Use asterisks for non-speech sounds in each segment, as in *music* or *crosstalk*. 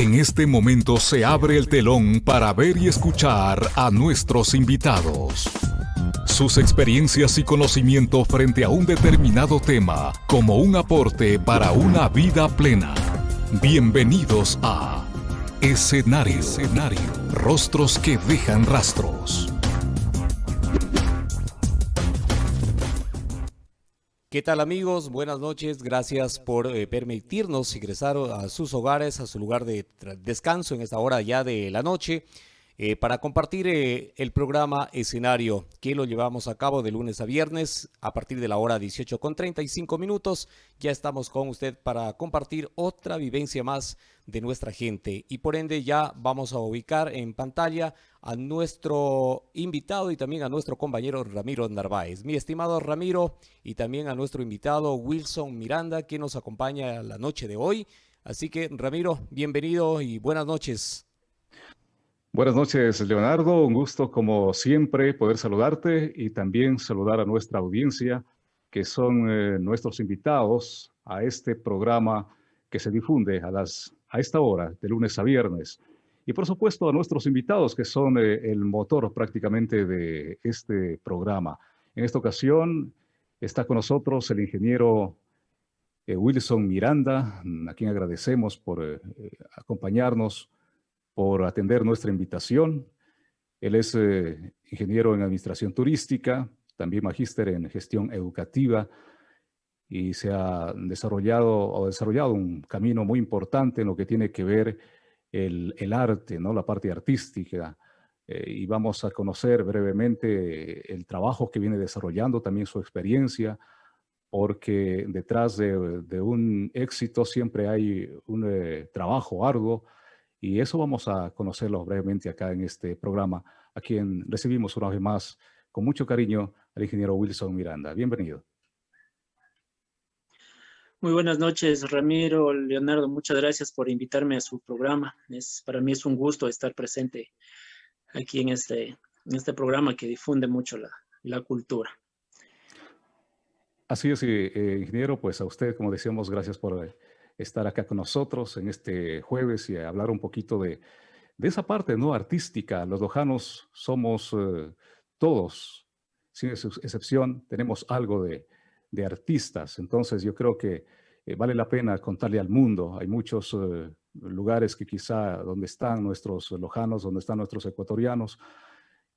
En este momento se abre el telón para ver y escuchar a nuestros invitados. Sus experiencias y conocimiento frente a un determinado tema como un aporte para una vida plena. Bienvenidos a Escenario. Escenario. Rostros que dejan rastros. ¿Qué tal amigos? Buenas noches. Gracias por eh, permitirnos ingresar a sus hogares, a su lugar de descanso en esta hora ya de la noche. Eh, para compartir eh, el programa Escenario que lo llevamos a cabo de lunes a viernes a partir de la hora 18 con 35 minutos. Ya estamos con usted para compartir otra vivencia más de nuestra gente y por ende ya vamos a ubicar en pantalla a nuestro invitado y también a nuestro compañero Ramiro Narváez. Mi estimado Ramiro y también a nuestro invitado Wilson Miranda que nos acompaña la noche de hoy. Así que Ramiro, bienvenido y buenas noches. Buenas noches, Leonardo. Un gusto, como siempre, poder saludarte y también saludar a nuestra audiencia, que son eh, nuestros invitados a este programa que se difunde a, las, a esta hora, de lunes a viernes. Y por supuesto a nuestros invitados, que son eh, el motor prácticamente de este programa. En esta ocasión está con nosotros el ingeniero eh, Wilson Miranda, a quien agradecemos por acompañarnos por atender nuestra invitación. Él es eh, ingeniero en administración turística, también magíster en gestión educativa y se ha desarrollado o desarrollado un camino muy importante en lo que tiene que ver el, arte, ¿no? la parte artística. Eh, y vamos a conocer brevemente el trabajo que viene desarrollando, también su experiencia, porque detrás de, de un éxito siempre hay un eh, trabajo arduo, y eso vamos a conocerlo brevemente acá en este programa, a quien recibimos una vez más con mucho cariño al ingeniero Wilson Miranda. Bienvenido. Muy buenas noches, Ramiro, Leonardo. Muchas gracias por invitarme a su programa. Es, para mí es un gusto estar presente aquí en este, en este programa que difunde mucho la, la cultura. Así es, eh, ingeniero, pues a usted, como decíamos, gracias por estar acá con nosotros en este jueves y hablar un poquito de, de esa parte no artística. Los lojanos somos eh, todos, sin excepción, tenemos algo de, de, artistas. Entonces yo creo que eh, vale la pena contarle al mundo. Hay muchos eh, lugares que quizá donde están nuestros lojanos, donde están nuestros ecuatorianos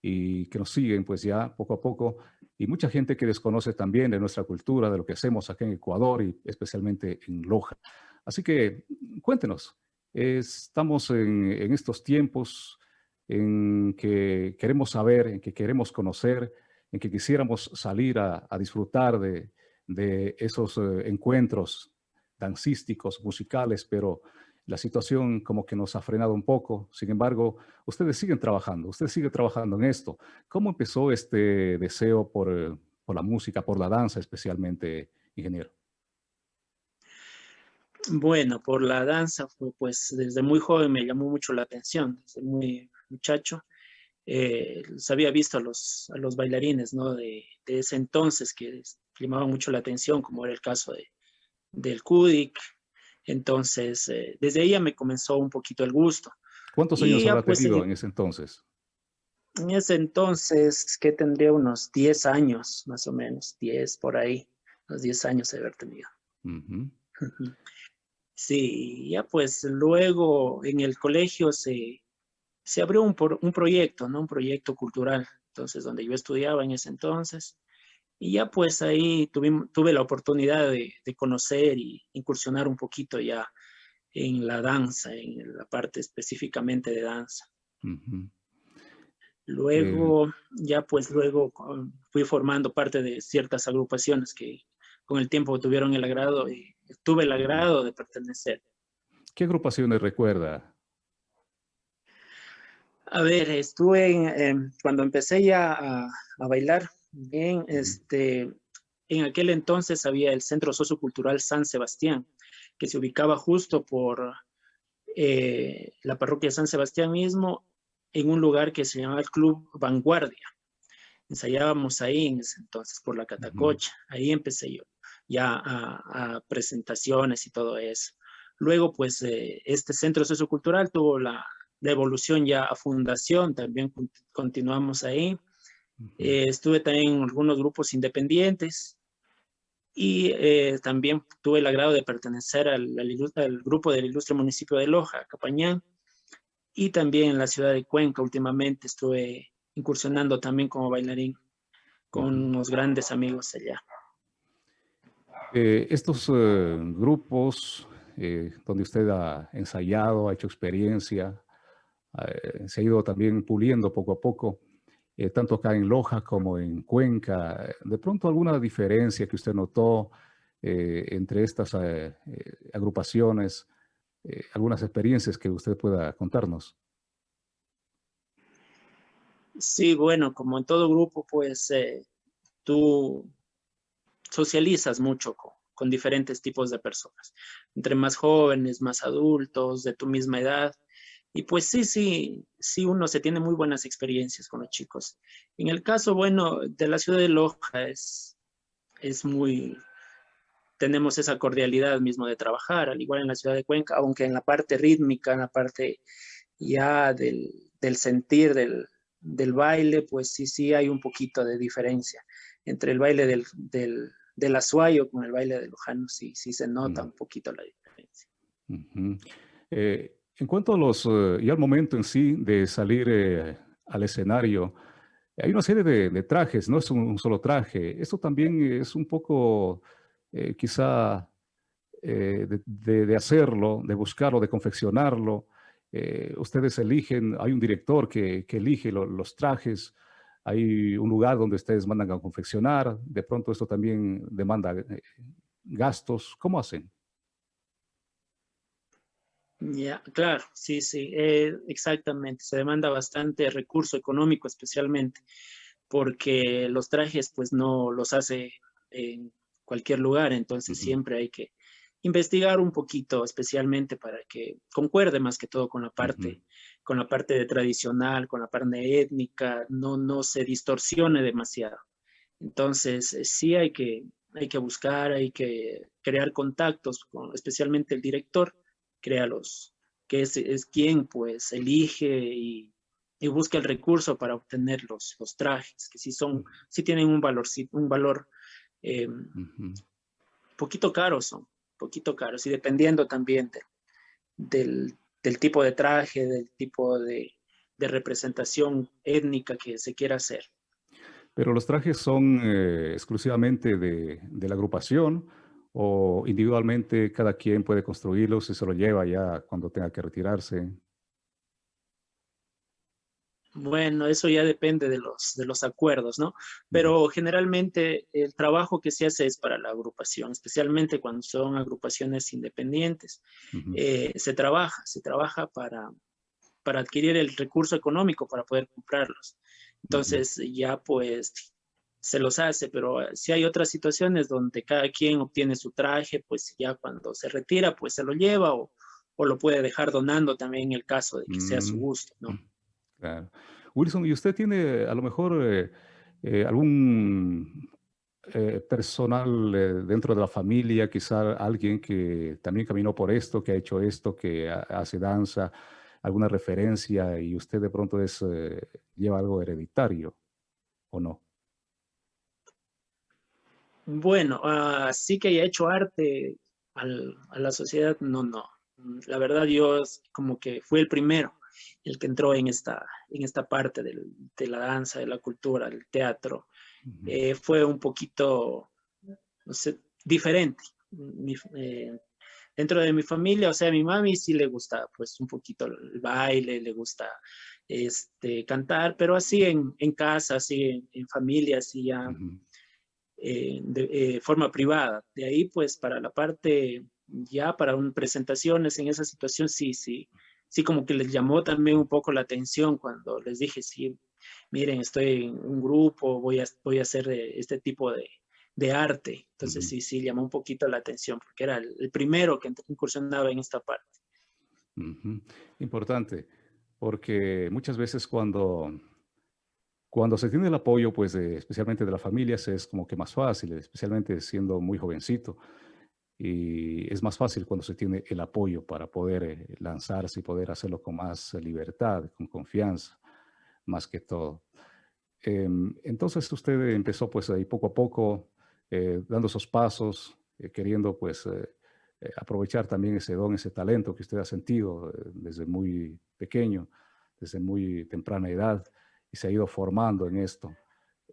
y que nos siguen pues ya poco a poco y mucha gente que desconoce también de nuestra cultura, de lo que hacemos aquí en Ecuador y especialmente en Loja. Así que cuéntenos, estamos en, estos tiempos en que queremos saber, en que queremos conocer, en que quisiéramos salir a, disfrutar de, esos eh, encuentros dancísticos, musicales, pero la situación como que nos ha frenado un poco. Sin embargo, ustedes siguen trabajando, ustedes siguen trabajando en esto. ¿Cómo empezó este deseo por, por la música, por la danza especialmente, ingeniero? Bueno, por la danza, pues desde muy joven me llamó mucho la atención, desde muy muchacho. Eh, había visto a los, a los bailarines ¿no? de, ese entonces que llamaban mucho la atención, como era el caso de, del Kudik. Entonces, eh, desde ella me comenzó un poquito el gusto. ¿Cuántos años habrá pues, tenido en ese entonces? En ese entonces, que tendría unos 10 años, más o menos, 10 por ahí, unos 10 años de haber tenido. Sí, ya pues luego en el colegio se, se abrió un, un proyecto, ¿no? Un proyecto cultural, entonces donde yo estudiaba en ese entonces. Y ya pues ahí tuve, tuve la oportunidad de, de, conocer y incursionar un poquito ya en la danza, en la parte específicamente de danza. Luego, ya pues luego fui formando parte de ciertas agrupaciones que con el tiempo tuvieron el agrado y tuve el agrado de pertenecer. ¿Qué agrupaciones recuerda? A ver, estuve en, cuando empecé ya a, bailar, bien, este, en aquel entonces había el Centro Sociocultural San Sebastián, que se ubicaba justo por eh, la parroquia San Sebastián mismo, en un lugar que se llamaba el Club Vanguardia. Ensayábamos ahí en ese entonces, por la Catacocha, ahí empecé yo ya a, presentaciones y todo eso. Luego, pues, eh, este centro sociocultural tuvo la, evolución ya a fundación, también continuamos ahí. Eh, estuve también en algunos grupos independientes y eh, también tuve el agrado de pertenecer al, grupo del ilustre municipio de Loja, Capañán, y también en la ciudad de Cuenca últimamente estuve incursionando también como bailarín con unos grandes amigos allá. estos grupos eh, donde usted ha ensayado, ha hecho experiencia, eh, se ha ido también puliendo poco a poco, eh, tanto acá en Loja como en Cuenca. De pronto alguna diferencia que usted notó entre estas agrupaciones, algunas experiencias que usted pueda contarnos. Sí, bueno, como en todo grupo, pues tú socializas mucho con diferentes tipos de personas, entre más jóvenes, más adultos, de tu misma edad. Y pues sí, sí, sí uno se tiene muy buenas experiencias con los chicos. En el caso, bueno, de la ciudad de Loja es, es muy, tenemos esa cordialidad mismo de trabajar, al igual en la ciudad de Cuenca, aunque en la parte rítmica, en la parte ya del, del sentir del, del, baile, pues sí, sí hay un poquito de diferencia entre el baile del, del del Azuayo con el baile de Lujano, sí, sí se nota un poquito la diferencia. Eh, en cuanto a los, eh, y al momento en sí de salir eh, al escenario, hay una serie de, trajes, no es un, solo traje. Esto también es un poco, quizá, de, hacerlo, de buscarlo, de confeccionarlo. ustedes eligen, hay un director que, elige los trajes, hay un lugar donde ustedes mandan a confeccionar, de pronto esto también demanda eh, gastos, ¿cómo hacen? Ya, claro, sí, sí, eh, exactamente, se demanda bastante recurso económico especialmente, porque los trajes pues no los hace en cualquier lugar, entonces siempre hay que investigar un poquito, especialmente para que concuerde más que todo con la parte con la parte de tradicional, con la parte étnica, no, no se distorsione demasiado. Entonces, eh, sí hay que, hay que buscar, hay que crear contactos, con, especialmente el director, crea los, que es, es quien pues elige y, busca el recurso para obtener los, los trajes, que sí son, sí tienen un valor, un valor eh, poquito caros son, poquito caros, y dependiendo también del, del tipo de traje, del tipo de, representación étnica que se quiera hacer. Pero los trajes son eh, exclusivamente de, la agrupación o individualmente cada quien puede construirlos y se lo lleva ya cuando tenga que retirarse. Bueno, eso ya depende de los, de los acuerdos, ¿no? Pero generalmente el trabajo que se hace es para la agrupación, especialmente cuando son agrupaciones independientes. Eh, se trabaja, se trabaja para, para adquirir el recurso económico para poder comprarlos. Entonces ya pues se los hace, pero si hay otras situaciones donde cada quien obtiene su traje, pues ya cuando se retira, pues se lo lleva o, o lo puede dejar donando también en el caso de que sea su mm. gusto, ¿no? Wilson, ¿y usted tiene a lo mejor eh, eh, algún eh, personal dentro de la familia, quizá alguien que también caminó por esto, que ha hecho esto, que hace danza, alguna referencia y usted de pronto es, lleva algo hereditario o no? Bueno, así que haya hecho arte a la sociedad, no, no. La verdad yo como que fui el primero el que entró en esta, en esta parte de la danza, de la cultura, del teatro, eh, fue un poquito, no sé, diferente. Eh, dentro de mi familia, o sea, a mi mami sí le gusta pues un poquito el baile, le gusta este, cantar, pero así en, casa, así en, familia, así ya eh, de forma privada. De ahí pues para la parte ya para un, presentaciones en esa situación sí, sí, sí como que les llamó también un poco la atención cuando les dije, sí, miren, estoy en un grupo, voy a, voy a hacer este tipo de, arte. Entonces sí, sí, llamó un poquito la atención porque era el, primero que incursionaba en esta parte. Importante, porque muchas veces cuando, cuando se tiene el apoyo, pues especialmente de la familia, es como que más fácil, especialmente siendo muy jovencito. y es más fácil cuando se tiene el apoyo para poder eh, lanzarse y poder hacerlo con más libertad, con confianza, más que todo. Em, entonces usted empezó pues ahí poco a poco, eh, dando esos pasos, eh, queriendo pues aprovechar también ese don, ese talento que usted ha sentido desde muy pequeño, desde muy temprana edad, y se ha ido formando en esto,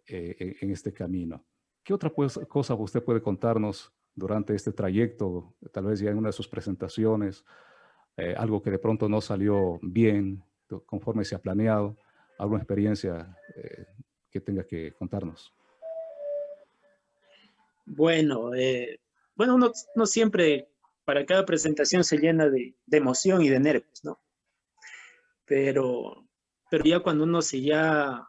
en este camino. ¿Qué otra pues, cosa usted puede contarnos durante este trayecto, tal vez ya en una de sus presentaciones, eh, algo que de pronto no salió bien conforme se ha planeado, alguna experiencia eh, que tenga que contarnos. Bueno, eh, bueno, uno, no siempre para cada presentación se llena de, emoción y de nervios, ¿no? Pero, pero ya cuando uno se ya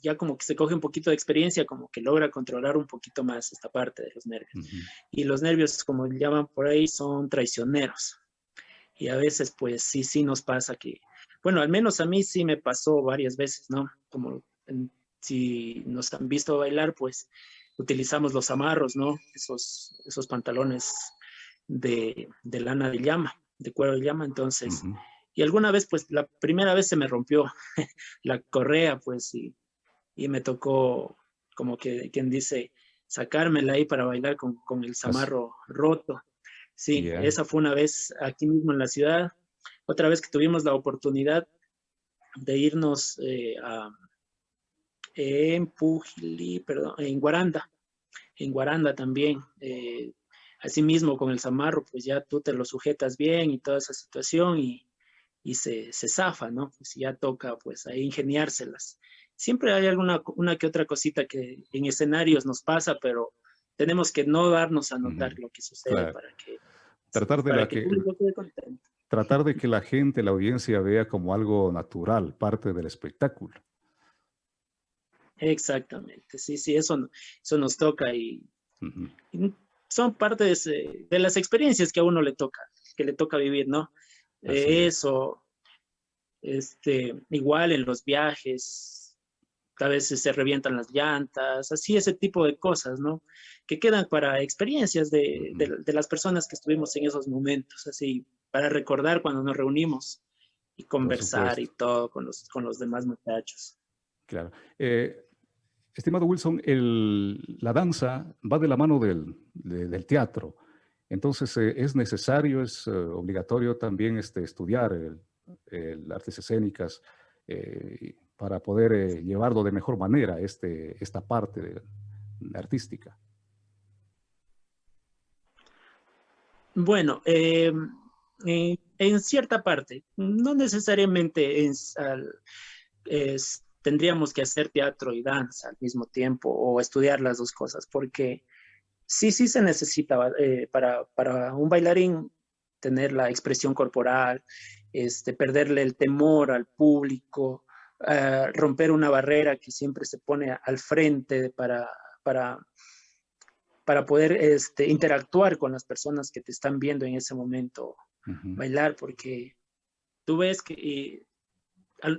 ya como que se coge un poquito de experiencia, como que logra controlar un poquito más esta parte de los nervios. Y los nervios, como llaman por ahí, son traicioneros. Y a veces, pues sí, sí nos pasa que, bueno, al menos a mí sí me pasó varias veces, ¿no? Como si nos han visto bailar, pues utilizamos los amarros, ¿no? Esos, esos pantalones de, de lana de llama, de cuero de llama, entonces... Y alguna vez, pues la primera vez se me rompió *laughs* la correa, pues, y y me tocó, como que quien dice, sacármela ahí para bailar con, con el zamarro roto. Sí, esa fue una vez aquí mismo en la ciudad. Otra vez que tuvimos la oportunidad de irnos eh, a, en Pujili, perdón, en Guaranda, en Guaranda también. Eh, mismo con el zamarro, pues ya tú te lo sujetas bien y toda esa situación y, y se, se zafa, ¿no? Pues ya toca pues ahí ingeniárselas siempre hay alguna una que otra cosita que en escenarios nos pasa, pero tenemos que no darnos a notar lo que sucede para que tratar de que, tratar de que la gente, la audiencia vea como algo natural, parte del espectáculo. Exactamente, sí, sí, eso, eso nos toca y, son parte de, las experiencias que a uno le toca, que le toca vivir, ¿no? Eso, este, igual en los viajes, a veces se revientan las llantas, así ese tipo de cosas, ¿no? Que quedan para experiencias de, las personas que estuvimos en esos momentos, así, para recordar cuando nos reunimos y conversar y todo con los, con los demás muchachos. Claro. Eh, estimado Wilson, la danza va de la mano del, teatro. Entonces, eh, es necesario, es eh, obligatorio también este, estudiar el, artes escénicas, para poder eh, llevarlo de mejor manera este, esta parte artística? Bueno, eh, en cierta parte, no necesariamente tendríamos que hacer teatro y danza al mismo tiempo o estudiar las dos cosas, porque sí, sí se necesita eh, para, para, un bailarín tener la expresión corporal, este, perderle el temor al público, romper una barrera que siempre se pone al frente para, para, para poder este, interactuar con las personas que te están viendo en ese momento bailar, porque tú ves que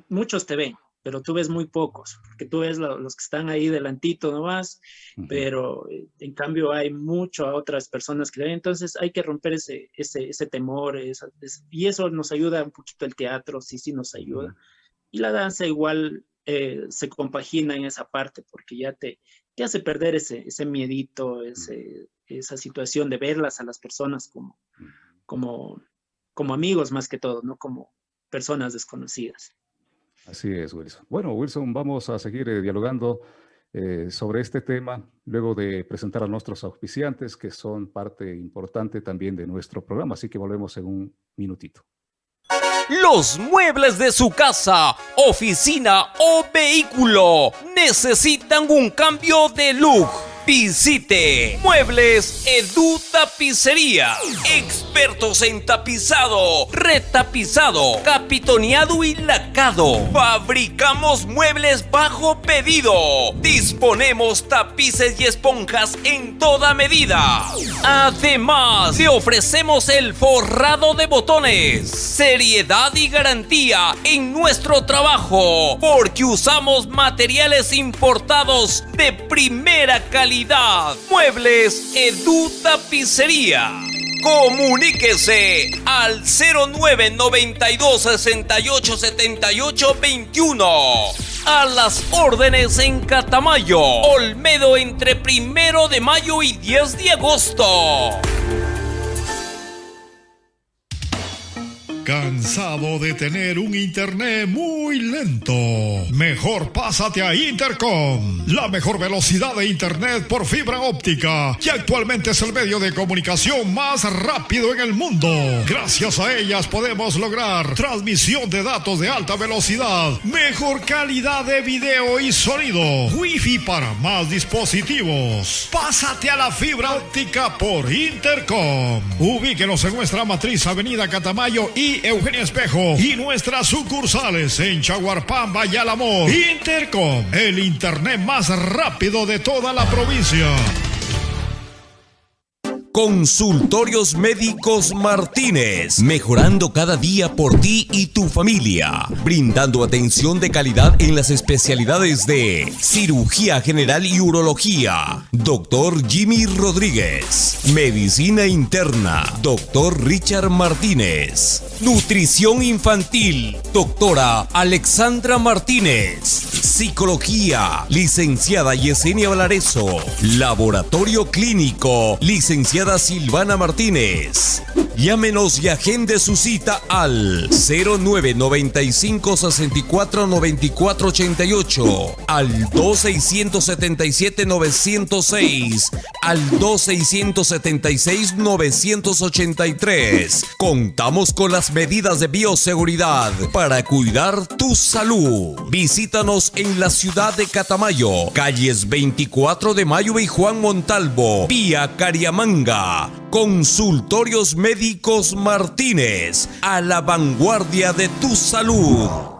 muchos te ven, pero tú ves muy pocos, porque tú ves los que están ahí delantito nomás, pero eh, en cambio hay mucho a otras personas que ven, entonces hay que romper ese, ese, ese temor, y eso nos ayuda un poquito el teatro, sí, sí nos ayuda. Y la danza igual eh, se compagina en esa parte porque ya te, te hace perder ese, ese miedito, ese, esa situación de verlas a las personas como, como, como amigos más que todo, no como personas desconocidas. Así es, Wilson. Bueno, Wilson, vamos a seguir eh, dialogando eh, sobre este tema luego de presentar a nuestros auspiciantes que son parte importante también de nuestro programa, así que volvemos en un minutito. Los muebles de su casa, oficina o vehículo necesitan un cambio de look Visite Muebles Edu Tapicería. Expertos en tapizado, retapizado, capitoneado y lacado. Fabricamos muebles bajo pedido. Disponemos tapices y esponjas en toda medida. Además, te ofrecemos el forrado de botones. Seriedad y garantía en nuestro trabajo. Porque usamos materiales importados de primera calidad Muebles Edu Tapicería. Comuníquese al 0992 68 78 21. A las órdenes en Catamayo. Olmedo entre primero de mayo y 10 de agosto. ¿Cansado de tener un internet muy lento? Mejor pásate a Intercom, la mejor velocidad de internet por fibra óptica, que actualmente es el medio de comunicación más rápido en el mundo. Gracias a ellas podemos lograr transmisión de datos de alta velocidad, mejor calidad de video y sonido, wifi para más dispositivos. Pásate a la fibra óptica por Intercom. Ubíquenos en nuestra matriz Avenida Catamayo y Eugenio Espejo y nuestras sucursales en Chaguarpamba y. Intercom, el internet más rápido de toda la provincia. Consultorios Médicos Martínez, mejorando cada día por ti y tu familia, brindando atención de calidad en las especialidades de cirugía general y urología, doctor Jimmy Rodríguez, medicina interna, doctor Richard Martínez, nutrición infantil, doctora Alexandra Martínez, psicología, licenciada Yesenia Valareso, laboratorio clínico, licenciada Silvana Martínez. Llámenos y agende su cita al 0995 64 94 88, al 2677 906, al 2676 983. Contamos con las medidas de bioseguridad para cuidar tu salud. Visítanos en la ciudad de Catamayo, calles 24 de Mayo y Juan Montalvo, vía Cariamanga. Consultorios Médicos Martínez, a la vanguardia de tu salud.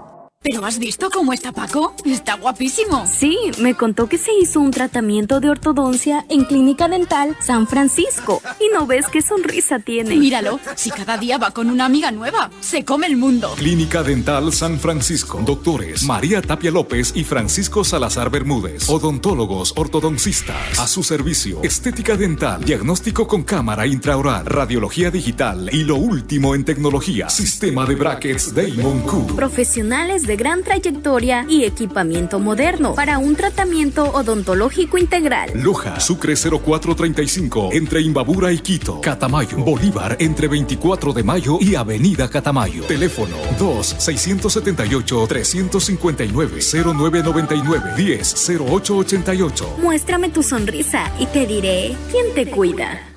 ¿Pero has visto cómo está Paco? Está guapísimo. Sí, me contó que se hizo un tratamiento de ortodoncia en Clínica Dental San Francisco. Y no ves qué sonrisa tiene. Míralo, si cada día va con una amiga nueva, se come el mundo. Clínica Dental San Francisco. Doctores María Tapia López y Francisco Salazar Bermúdez. Odontólogos ortodoncistas. A su servicio. Estética dental. Diagnóstico con cámara intraoral. Radiología digital. Y lo último en tecnología. Sistema de brackets Damon Q. Profesionales de gran trayectoria y equipamiento moderno para un tratamiento odontológico integral. Loja, Sucre 0435, entre Imbabura y Quito. Catamayo, Bolívar, entre 24 de mayo y Avenida Catamayo. Teléfono 2-678-359-0999-10-0888. Muéstrame tu sonrisa y te diré quién te cuida.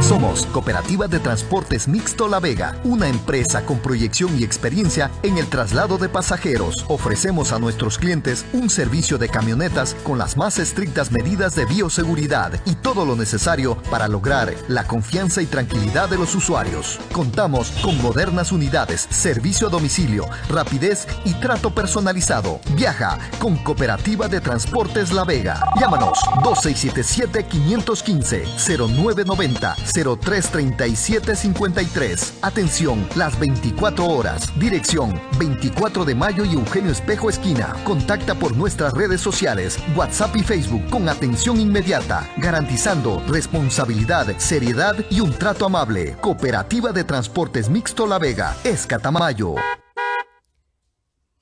Somos Cooperativa de Transportes Mixto La Vega, una empresa con proyección y experiencia en el traslado de pasajeros. Ofrecemos a nuestros clientes un servicio de camionetas con las más estrictas medidas de bioseguridad y todo lo necesario para lograr la confianza y tranquilidad de los usuarios. Contamos con modernas unidades, servicio a domicilio, rapidez y trato personalizado. Viaja con Cooperativa de Transportes La Vega. Llámanos 2677 515 0990 033753. Atención, las 24 horas. Dirección 24 de mayo y Eugenio Espejo Esquina. Contacta por nuestras redes sociales, WhatsApp y Facebook con atención inmediata, garantizando responsabilidad, seriedad y un trato amable. Cooperativa de Transportes Mixto La Vega, Escatamayo.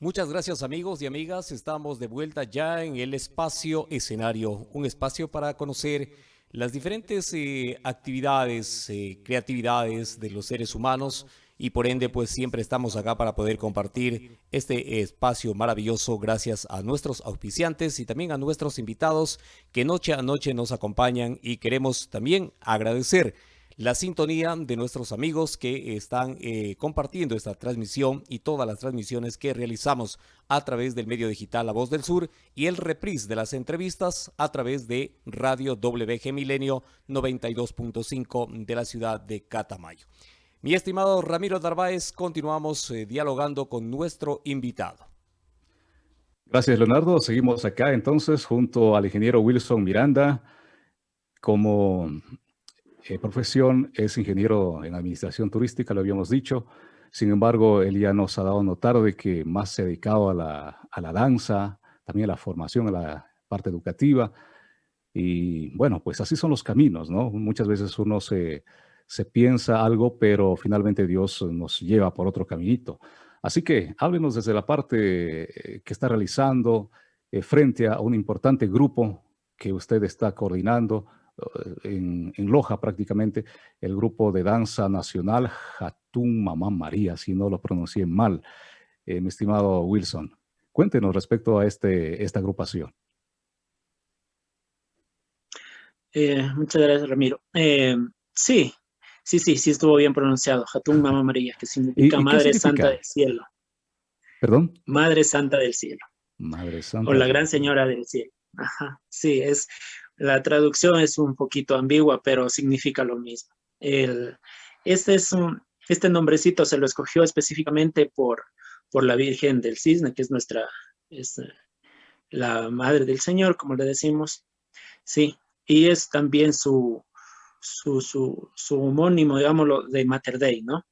Muchas gracias amigos y amigas, estamos de vuelta ya en el espacio escenario, un espacio para conocer las diferentes eh, actividades, eh, creatividades de los seres humanos y por ende pues siempre estamos acá para poder compartir este espacio maravilloso gracias a nuestros auspiciantes y también a nuestros invitados que noche a noche nos acompañan y queremos también agradecer la sintonía de nuestros amigos que están eh, compartiendo esta transmisión y todas las transmisiones que realizamos a través del medio digital La Voz del Sur y el reprise de las entrevistas a través de Radio WG Milenio 92.5 de la ciudad de Catamayo. Mi estimado Ramiro Darváez, continuamos eh, dialogando con nuestro invitado. Gracias, Leonardo. Seguimos acá entonces junto al ingeniero Wilson Miranda como eh, profesión es ingeniero en administración turística, lo habíamos dicho. Sin embargo, él ya nos ha dado notar de que más se ha dedicado a la, a la danza, también a la formación, a la parte educativa. Y bueno, pues así son los caminos, ¿no? Muchas veces uno se, se piensa algo, pero finalmente Dios nos lleva por otro caminito. Así que háblenos desde la parte eh, que está realizando eh, frente a un importante grupo que usted está coordinando en, en, Loja prácticamente, el grupo de danza nacional Hatun Mamá María, si no lo pronuncié mal, mi estimado Wilson. Cuéntenos respecto a este, esta agrupación. muchas gracias, Ramiro. sí, Sí, sí, sí estuvo bien pronunciado. Hatun Mama María, que significa Madre Santa del Cielo. ¿Perdón? Madre Santa del Cielo. Madre Santa. O la Gran Señora del Cielo. Ajá, sí, es, la traducción es un poquito ambigua, pero significa lo mismo. El, este, es un, este nombrecito se lo escogió específicamente por, por la Virgen del Cisne, que es nuestra, es la Madre del Señor, como le decimos. Sí, y es también su, su, su, su homónimo, digámoslo, de Mater Dei, ¿no?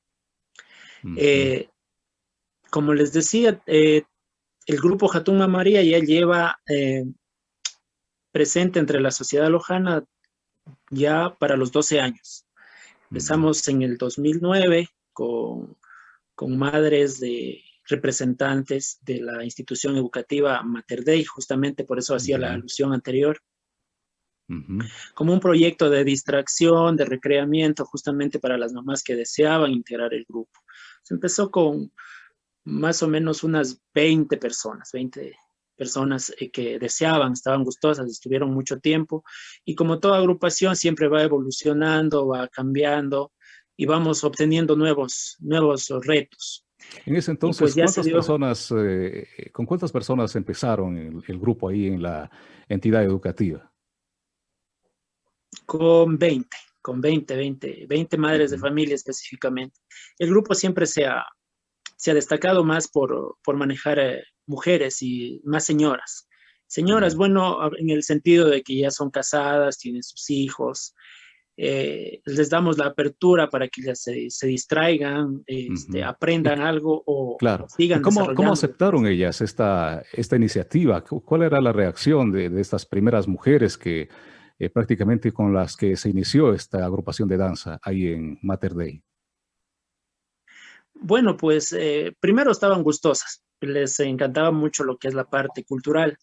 Eh, como les decía, eh, el grupo Jatuma María ya lleva eh, presente entre la sociedad lojana ya para los 12 años. Empezamos en el 2009 con, con madres de representantes de la institución educativa Mater Dei, justamente por eso hacía la alusión anterior como un proyecto de distracción, de recreamiento, justamente para las mamás que deseaban integrar el grupo. Se empezó con más o menos unas 20 personas, 20 personas eh, que deseaban, estaban gustosas, estuvieron mucho tiempo, y como toda agrupación siempre va evolucionando, va cambiando, y vamos obteniendo nuevos, nuevos retos. En ese entonces, pues ¿cuántas personas, eh, ¿con cuántas personas empezaron el, grupo ahí en la entidad educativa? con 20, con 20, 20, 20 madres de familia específicamente. El grupo siempre se ha, se ha destacado más por, por manejar eh, mujeres y más señoras. Señoras, bueno, en el sentido de que ya son casadas, tienen sus hijos, eh, les damos la apertura para que ellas se, se distraigan, este, aprendan algo o claro. sigan ¿Cómo, ¿Cómo aceptaron ellas esta, esta iniciativa? ¿Cuál era la reacción de, de estas primeras mujeres que eh, prácticamente con las que se inició esta agrupación de danza ahí en Mater Dei? Bueno, pues eh, primero estaban gustosas, les encantaba mucho lo que es la parte cultural,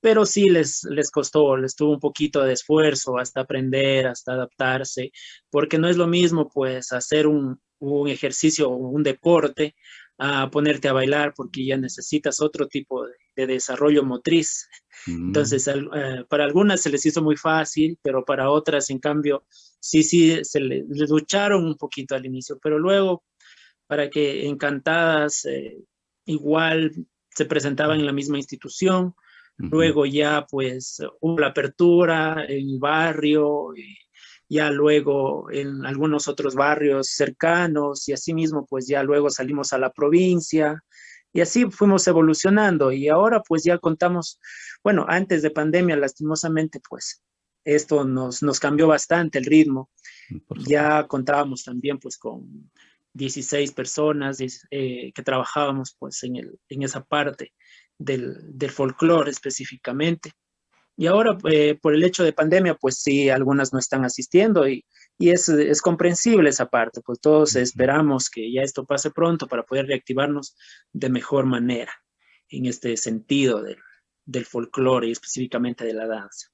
pero sí les, les costó, les tuvo un poquito de esfuerzo hasta aprender, hasta adaptarse, porque no es lo mismo pues hacer un, un ejercicio o un deporte a ponerte a bailar porque ya necesitas otro tipo de, desarrollo motriz. Mm. Entonces, eh, para algunas se les hizo muy fácil, pero para otras, en cambio, sí, sí, se les, lucharon un poquito al inicio, pero luego, para que encantadas, eh, igual se presentaban en la misma institución, luego ya pues hubo la apertura en el barrio, y ya luego en algunos otros barrios cercanos y así mismo pues ya luego salimos a la provincia y así fuimos evolucionando y ahora pues ya contamos, bueno, antes de pandemia lastimosamente pues esto nos, nos cambió bastante el ritmo. Ya contábamos también pues con 16 personas eh, que trabajábamos pues en, el, en esa parte del, del folclore específicamente. Y ahora, eh, por el hecho de pandemia, pues sí, algunas no están asistiendo y, y es, es, comprensible esa parte, pues todos esperamos que ya esto pase pronto para poder reactivarnos de mejor manera en este sentido del, del folclore y específicamente de la danza.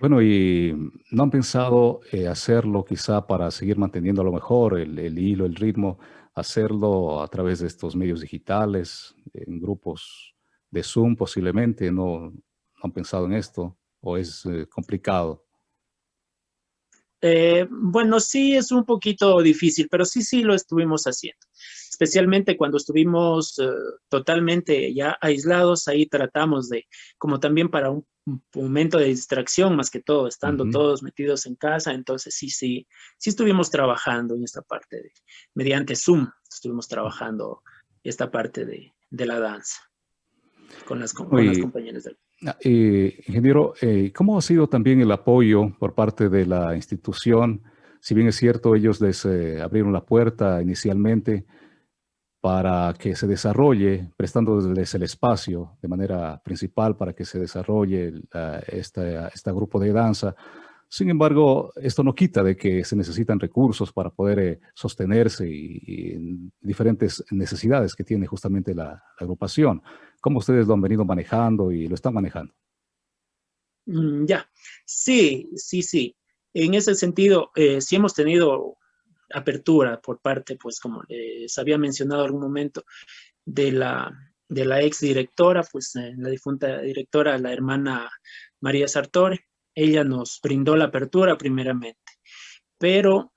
Bueno, ¿y no han pensado eh, hacerlo quizá para seguir manteniendo a lo mejor el, hilo, el ritmo, hacerlo a través de estos medios digitales, en grupos de Zoom posiblemente? ¿No, han pensado en esto o es eh, complicado? Eh, bueno, sí es un poquito difícil, pero sí, sí lo estuvimos haciendo. Especialmente cuando estuvimos eh, totalmente ya aislados, ahí tratamos de, como también para un, momento de distracción, más que todo, estando todos metidos en casa, entonces sí, sí, sí estuvimos trabajando en esta parte de, mediante Zoom, estuvimos trabajando esta parte de, de la danza con las, con las compañeras del Ah, eh, ingeniero, eh, ¿cómo ha sido también el apoyo por parte de la institución? Si bien es cierto, ellos les eh, abrieron la puerta inicialmente, para que se desarrolle, prestándoles el espacio de manera principal para que se desarrolle este, este grupo de danza. Sin embargo, esto no quita de que se necesitan recursos para poder eh, sostenerse y, diferentes necesidades que tiene justamente la, agrupación. ¿Cómo ustedes lo han venido manejando y lo están manejando? Mm, ya, sí, sí, sí. En ese sentido, eh, sí hemos tenido apertura por parte, pues como les había mencionado en algún momento, de la, de la ex directora, pues eh, la difunta directora, la hermana María Sartore. Ella nos brindó la apertura primeramente, pero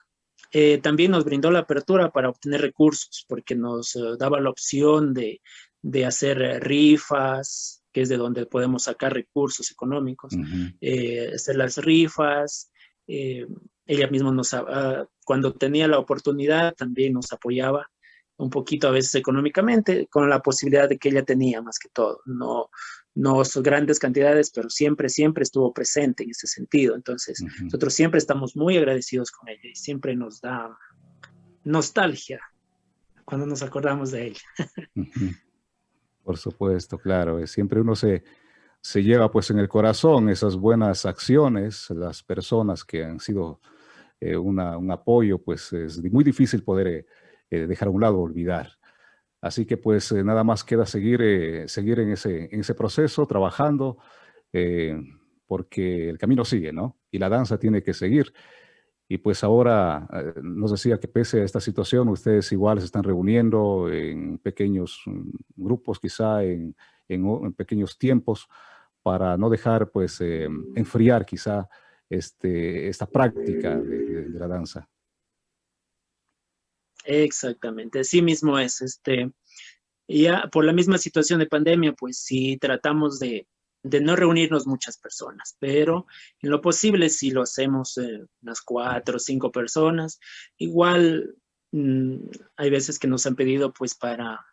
eh, también nos brindó la apertura para obtener recursos, porque nos eh, daba la opción de, de hacer rifas, que es de donde podemos sacar recursos económicos, hacer las rifas, ella misma nos, uh, cuando tenía la oportunidad, también nos apoyaba un poquito a veces económicamente, con la posibilidad de que ella tenía más que todo. No, no grandes cantidades, pero siempre, siempre estuvo presente en ese sentido. Entonces, nosotros siempre estamos muy agradecidos con ella y siempre nos da nostalgia cuando nos acordamos de ella. Por supuesto, claro. Siempre uno se, se lleva pues en el corazón esas buenas acciones, las personas que han sido eh, un apoyo, pues es muy difícil poder eh, eh, dejar a un lado, olvidar. Así que pues nada más queda seguir, seguir en, ese, en ese proceso, trabajando, porque el camino sigue, ¿no? Y la danza tiene que seguir. Y pues ahora nos decía que pese a esta situación, ustedes igual se están reuniendo en pequeños mm, grupos, quizá en, en, pequeños tiempos, para no dejar pues enfriar quizá este, esta práctica de, la danza. Exactamente, así mismo es. Este, ya por la misma situación de pandemia, pues sí tratamos de, no reunirnos muchas personas, pero en lo posible si lo hacemos eh, unas cuatro o cinco personas. Igual mm, hay veces que nos han pedido pues para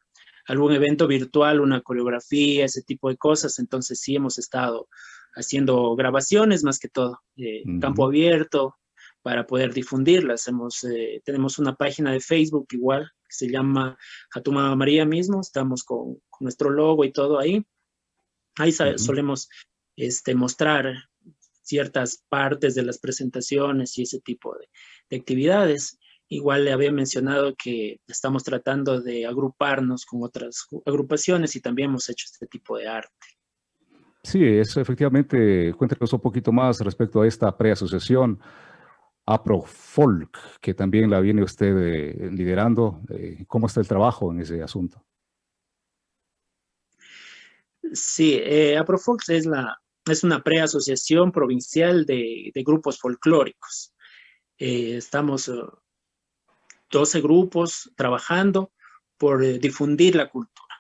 algún evento virtual, una coreografía, ese tipo de cosas, entonces sí hemos estado haciendo grabaciones más que todo, eh, campo abierto, para poder difundirlas. Hemos, eh, tenemos una página de Facebook igual, que se llama Jatuma María mismo, estamos con, nuestro logo y todo ahí. Ahí solemos este, mostrar ciertas partes de las presentaciones y ese tipo de, de actividades. Igual le había mencionado que estamos tratando de agruparnos con otras agrupaciones y también hemos hecho este tipo de arte. Sí, eso efectivamente, cuéntenos un poquito más respecto a esta preasociación APROFOLK, que también la viene usted eh, liderando. Eh, ¿Cómo está el trabajo en ese asunto? Sí, eh, APROFOLK es, la, es una preasociación provincial de, grupos folclóricos. estamos 12 grupos trabajando por difundir la cultura.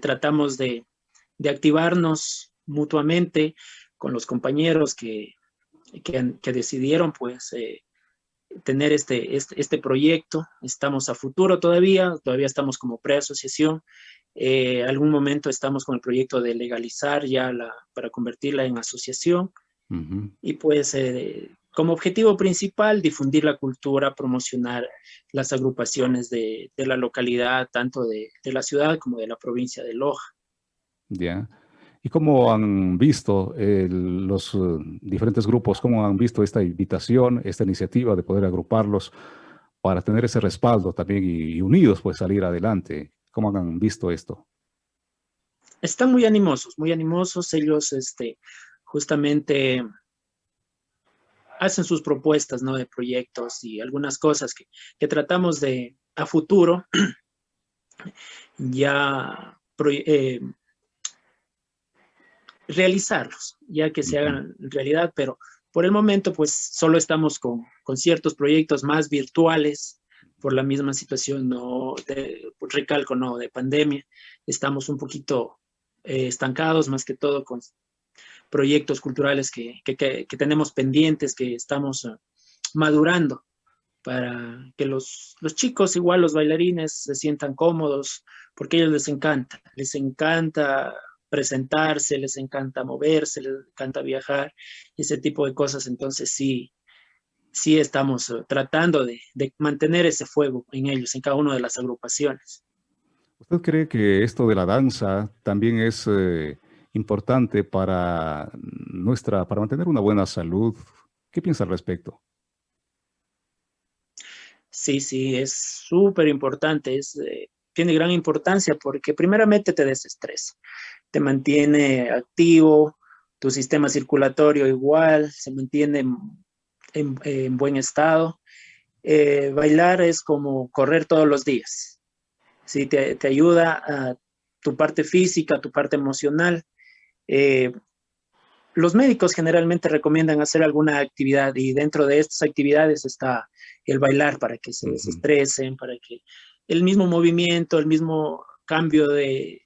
tratamos de, de activarnos mutuamente con los compañeros que, que, decidieron pues eh, tener este, este, este, proyecto. Estamos a futuro todavía, todavía estamos como preasociación. Eh, algún momento estamos con el proyecto de legalizar ya la, para convertirla en asociación. Y pues eh, como objetivo principal, difundir la cultura, promocionar las agrupaciones de, de la localidad, tanto de, de, la ciudad como de la provincia de Loja. Ya. ¿Y cómo han visto los eh, diferentes grupos, cómo han visto esta invitación, esta iniciativa de poder agruparlos para tener ese respaldo también y, unidos pues salir adelante? ¿Cómo han visto esto? Están muy animosos, muy animosos. Ellos este, justamente hacen sus propuestas ¿no? de proyectos y algunas cosas que, que tratamos de a futuro *clears throat* ya eh, realizarlos, ya que se hagan realidad, pero por el momento pues solo estamos con, con ciertos proyectos más virtuales por la misma situación, no de, recalco, no, de pandemia. Estamos un poquito eh, estancados más que todo con proyectos culturales que, que, que, tenemos pendientes, que estamos uh, madurando para que los, los chicos, igual los bailarines, se sientan cómodos, porque a ellos les encanta, les encanta presentarse, les encanta moverse, les encanta viajar, ese tipo de cosas. Entonces sí, sí estamos eh, tratando de, mantener ese fuego en ellos, en cada una de las agrupaciones. ¿Usted cree que esto de la danza también es eh, importante para nuestra, para mantener una buena salud? ¿Qué piensa al respecto? Sí, sí, es súper importante, eh, tiene gran importancia porque primeramente te desestresa, te mantiene activo, tu sistema circulatorio igual, se mantiene en, buen estado. Eh, bailar es como correr todos los días, ¿sí? te, ayuda a tu parte física, tu parte emocional. Eh, los médicos generalmente recomiendan hacer alguna actividad y dentro de estas actividades está el bailar para que se desestresen, para que el mismo movimiento, el mismo cambio de,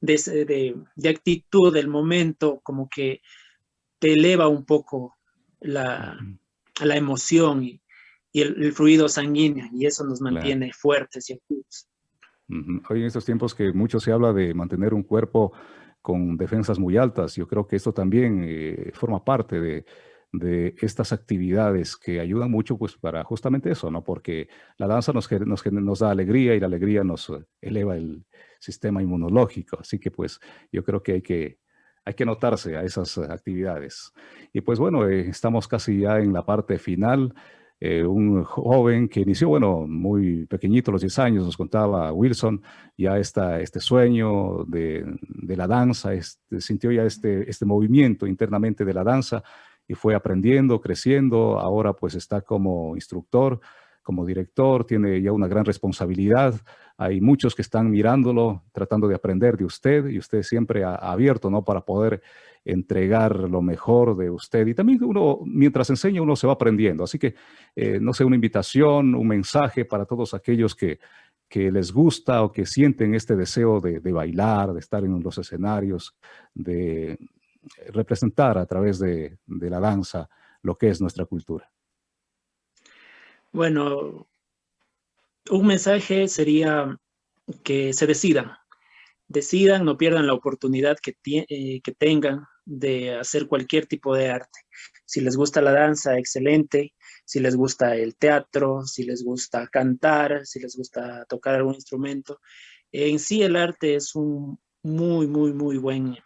de, actitud del momento, como que te eleva un poco la, la emoción y, el, fluido sanguíneo y eso nos mantiene fuertes y activos. Hoy en estos tiempos que mucho se habla de mantener un cuerpo con defensas muy altas, yo creo que esto también eh, forma parte de, estas actividades que ayudan mucho pues para justamente eso, ¿no? Porque la danza nos, nos, da alegría y la alegría nos eleva el sistema inmunológico. Así que pues yo creo que hay que, hay que notarse a esas actividades. Y pues bueno, eh, estamos casi ya en la parte final. Eh, un joven que inició, bueno, muy pequeñito, los 10 años, nos contaba Wilson, ya está este sueño de, la danza, este, sintió ya este, este movimiento internamente de la danza y fue aprendiendo, creciendo, ahora pues está como instructor, como director, tiene ya una gran responsabilidad, hay muchos que están mirándolo, tratando de aprender de usted y usted siempre ha, abierto, ¿no? Para poder entregar lo mejor de usted. Y también uno, mientras enseña, uno se va aprendiendo. Así que, eh, no sé, una invitación, un mensaje para todos aquellos que, que les gusta o que sienten este deseo de, bailar, de estar en los escenarios, de representar a través de, de la danza lo que es nuestra cultura. Bueno, un mensaje sería que se decidan, decidan, no pierdan la oportunidad que, eh, que tengan de hacer cualquier tipo de arte. Si les gusta la danza, excelente. Si les gusta el teatro, si les gusta cantar, si les gusta tocar algún instrumento. En sí el arte es un muy, muy, muy buen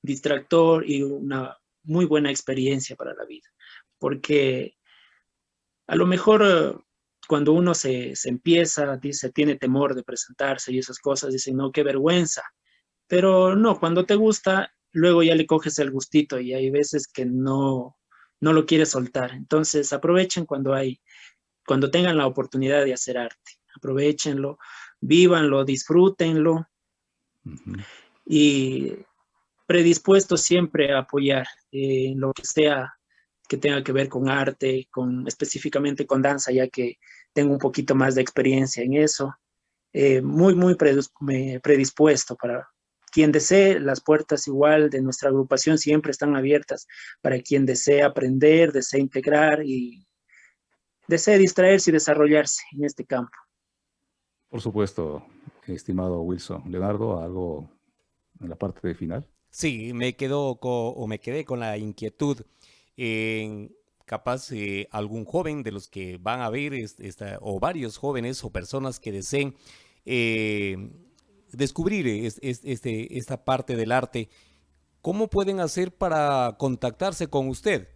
distractor y una muy buena experiencia para la vida. Porque a lo mejor cuando uno se, empieza, dice, tiene temor de presentarse y esas cosas, dice, no, qué vergüenza. Pero no, cuando te gusta, luego ya le coges el gustito y hay veces que no, no lo quieres soltar. Entonces aprovechen cuando hay, cuando tengan la oportunidad de hacer arte. Aprovechenlo, vívanlo, disfrútenlo. Y predispuesto siempre a apoyar en lo que sea que tenga que ver con arte, con, específicamente con danza, ya que tengo un poquito más de experiencia en eso. Eh, muy, muy predispuesto para quien desee, las puertas igual de nuestra agrupación siempre están abiertas para quien desee aprender, desee integrar y desee distraerse y desarrollarse en este campo. Por supuesto, estimado Wilson. Leonardo, ¿algo en la parte de final? Sí, me quedo o me quedé con la inquietud en capaz eh, algún joven de los que van a ver esta, o varios jóvenes o personas que deseen eh, descubrir este, esta parte del arte, ¿cómo pueden hacer para contactarse con usted?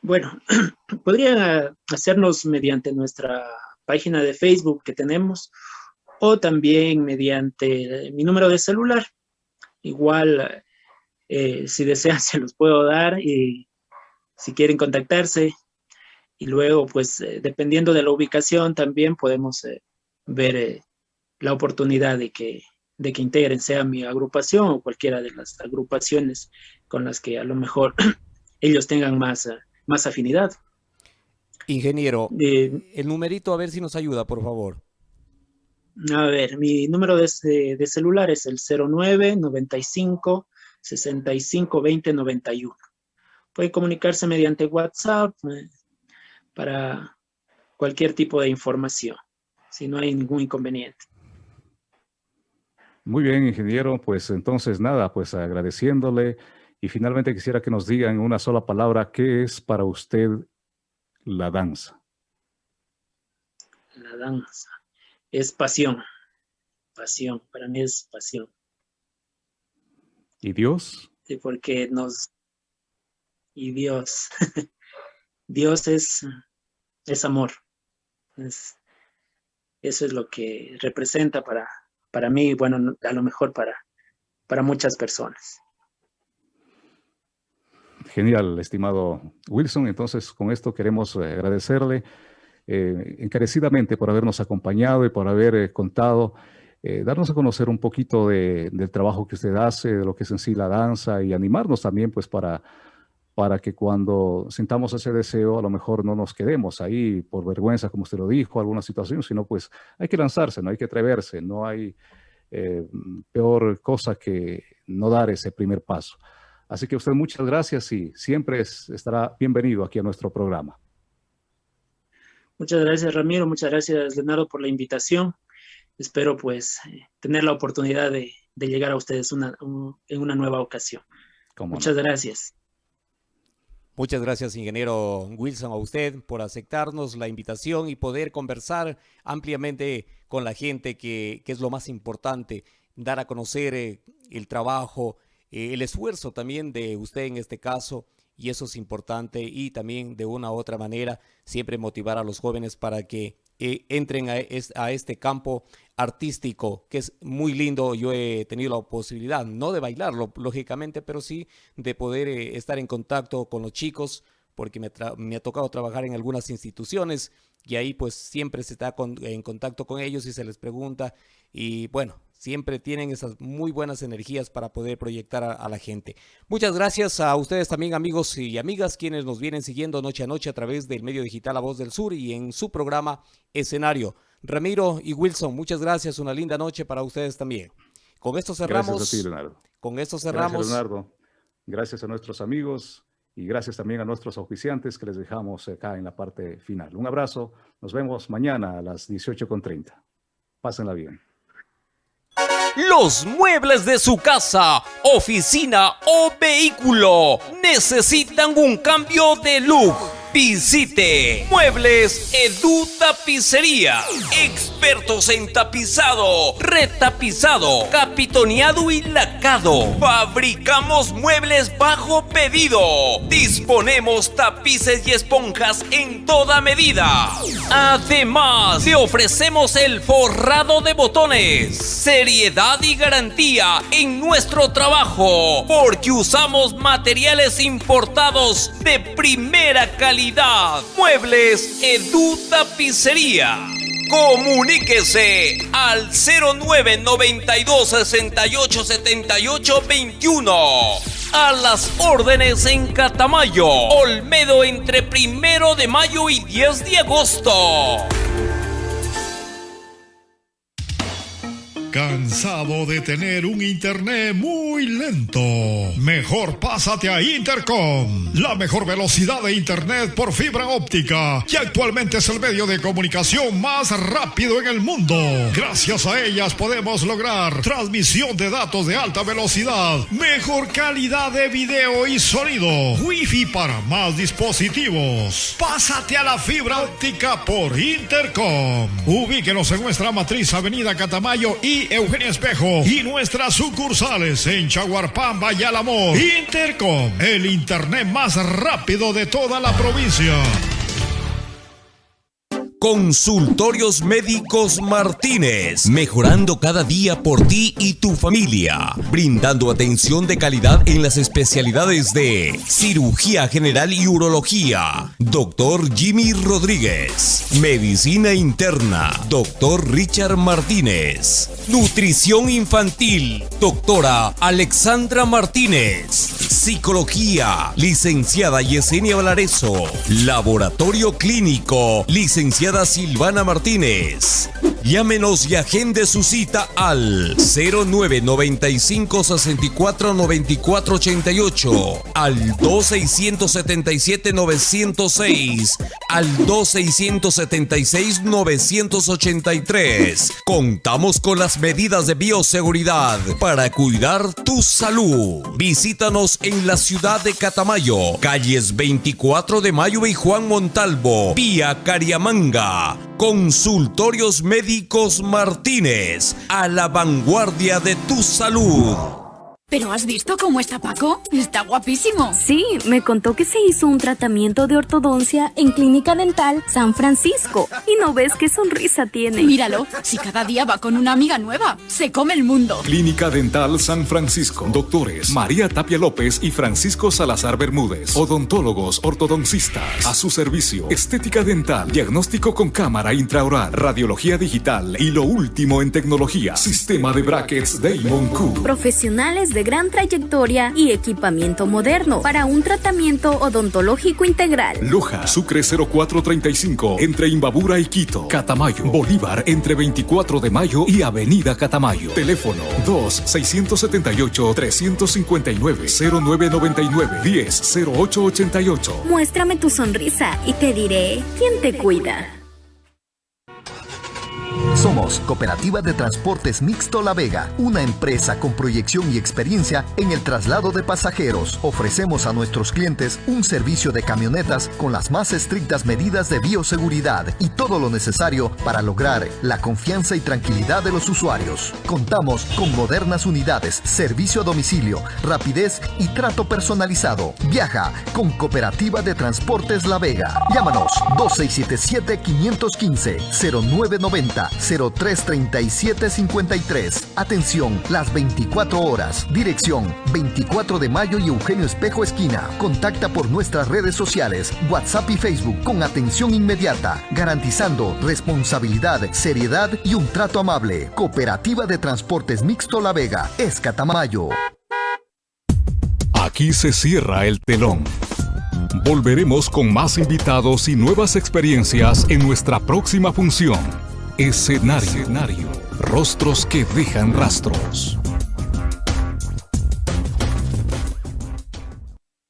Bueno, *clears throat* podrían hacernos mediante nuestra página de Facebook que tenemos o también mediante mi número de celular. Igual eh, si desean, *laughs* se los puedo dar y si quieren contactarse. Y luego, pues, eh, dependiendo de la ubicación, también podemos eh, ver la oportunidad de que, de que integren, sea mi agrupación o cualquiera de las agrupaciones con las que a lo mejor *clears throat* ellos tengan más, más afinidad. Ingeniero, el numerito, a ver si nos ayuda, por favor. A ver, mi número de, de celular es el 09 95 65 20 91. Puede comunicarse mediante WhatsApp eh, para cualquier tipo de información, si no hay ningún inconveniente. Muy bien, ingeniero. Pues entonces nada, pues agradeciéndole y finalmente quisiera que nos digan en una sola palabra, ¿qué es para usted la danza? La danza es pasión, pasión, para mí es pasión. ¿Y Dios? Sí, porque nos... Y Dios, *laughs* Dios es, es amor. Es, eso es lo que representa para, para mí, bueno, a lo mejor para, para muchas personas. Genial, estimado Wilson. Entonces, con esto queremos eh, agradecerle eh, encarecidamente por habernos acompañado y por haber eh, contado, darnos a conocer un poquito del trabajo que usted hace, de lo que es en sí la danza y animarnos también pues para, para que cuando sintamos ese deseo a lo mejor no nos quedemos ahí por vergüenza, como usted lo dijo, alguna situación, sino pues hay que lanzarse, no hay que atreverse, no hay peor cosa que no dar ese primer paso. Así que usted muchas gracias y siempre estará bienvenido aquí a nuestro programa. Muchas gracias Ramiro, muchas gracias Leonardo por la invitación. Espero pues tener la oportunidad de, llegar a ustedes en una nueva ocasión. Muchas gracias. Muchas gracias, ingeniero Wilson, a usted por aceptarnos la invitación y poder conversar ampliamente con la gente, que, es lo más importante, dar a conocer eh, el trabajo, eh, el esfuerzo también de usted en este caso, y eso es importante, y también de una u otra manera siempre motivar a los jóvenes para que eh, entren a, este campo artístico, que es muy lindo. Yo he tenido la posibilidad, no de bailarlo, lógicamente, pero sí de poder eh, estar en contacto con los chicos, porque me, me, ha tocado trabajar en algunas instituciones y ahí pues siempre se está en contacto con ellos y se les pregunta y bueno, siempre tienen esas muy buenas energías para poder proyectar a, la gente. Muchas gracias a ustedes también amigos y amigas quienes nos vienen siguiendo noche a noche a través del medio digital La Voz del Sur y en su programa Escenario. Ramiro y Wilson, muchas gracias, una linda noche para ustedes también. Con esto cerramos. Gracias a ti, Leonardo. Con esto cerramos. Gracias, Leonardo. Gracias a nuestros amigos y gracias también a nuestros oficiantes que les dejamos acá en la parte final. Un abrazo, nos vemos mañana a las 18.30. Pásenla bien. Los muebles de su casa, oficina o vehículo. Necesitan un cambio de look Visite Muebles Edu Tapicería. Expertos en tapizado, retapizado, capitoneado y lacado. Fabricamos muebles bajo pedido. Disponemos tapices y esponjas en toda medida. Además, le ofrecemos el forrado de botones. Seriedad y garantía en nuestro trabajo. Porque usamos materiales importados de primera calidad Muebles Edu Tapicería. Comuníquese al 0992 68 78 21. A las órdenes en Catamayo, Olmedo entre primero de mayo y 10 de agosto. ¿Cansado de tener un internet muy lento? Mejor pásate a Intercom, la mejor velocidad de internet por fibra óptica, que actualmente es el medio de comunicación más rápido en el mundo. Gracias a ellas podemos lograr transmisión de datos de alta velocidad, mejor calidad de video y sonido, wifi para más dispositivos. Pásate a la fibra óptica por Intercom. Ubíquenos en nuestra matriz Avenida Catamayo y Eugenia Espejo y nuestras sucursales en Chaguarpamba y Alamor. Intercom, el internet más rápido de toda la provincia. Consultorios Médicos Martínez, mejorando cada día por ti y tu familia, brindando atención de calidad en las especialidades de cirugía general y urología, doctor Jimmy Rodríguez, medicina interna, doctor Richard Martínez, nutrición infantil, doctora Alexandra Martínez, psicología, licenciada Yesenia Valareso, laboratorio clínico, licenciada Silvana Martínez. Llámenos y agende su cita al 0995 64 94 88, al 2677 906, al 2676 983. Contamos con las medidas de bioseguridad para cuidar tu salud. Visítanos en la ciudad de Catamayo, calles 24 de Mayo y Juan Montalvo, vía Cariamanga Consultorios Médicos Martínez a la vanguardia de tu salud. ¿Pero has visto cómo está Paco? Está guapísimo. Sí, me contó que se hizo un tratamiento de ortodoncia en Clínica Dental San Francisco. Y no ves qué sonrisa tiene. Míralo, si cada día va con una amiga nueva, se come el mundo. Clínica Dental San Francisco. Doctores María Tapia López y Francisco Salazar Bermúdez. Odontólogos ortodoncistas. A su servicio. Estética dental. Diagnóstico con cámara intraoral. Radiología digital. Y lo último en tecnología. Sistema de brackets Damon Q. Profesionales de gran trayectoria y equipamiento moderno para un tratamiento odontológico integral. Loja, Sucre 0435, entre Imbabura y Quito. Catamayo, Bolívar, entre 24 de mayo y Avenida Catamayo. Teléfono 2-678-359-0999-10-0888. Muéstrame tu sonrisa y te diré quién te cuida. Somos Cooperativa de Transportes Mixto La Vega, una empresa con proyección y experiencia en el traslado de pasajeros. Ofrecemos a nuestros clientes un servicio de camionetas con las más estrictas medidas de bioseguridad y todo lo necesario para lograr la confianza y tranquilidad de los usuarios. Contamos con modernas unidades, servicio a domicilio, rapidez y trato personalizado. Viaja con Cooperativa de Transportes La Vega. Llámanos 2677 515 0990 033753. Atención, las 24 horas. Dirección 24 de mayo y Eugenio Espejo Esquina. Contacta por nuestras redes sociales, WhatsApp y Facebook con atención inmediata, garantizando responsabilidad, seriedad y un trato amable. Cooperativa de Transportes Mixto La Vega, Escatamayo. Aquí se cierra el telón. Volveremos con más invitados y nuevas experiencias en nuestra próxima función. Escenario. Rostros que dejan rastros.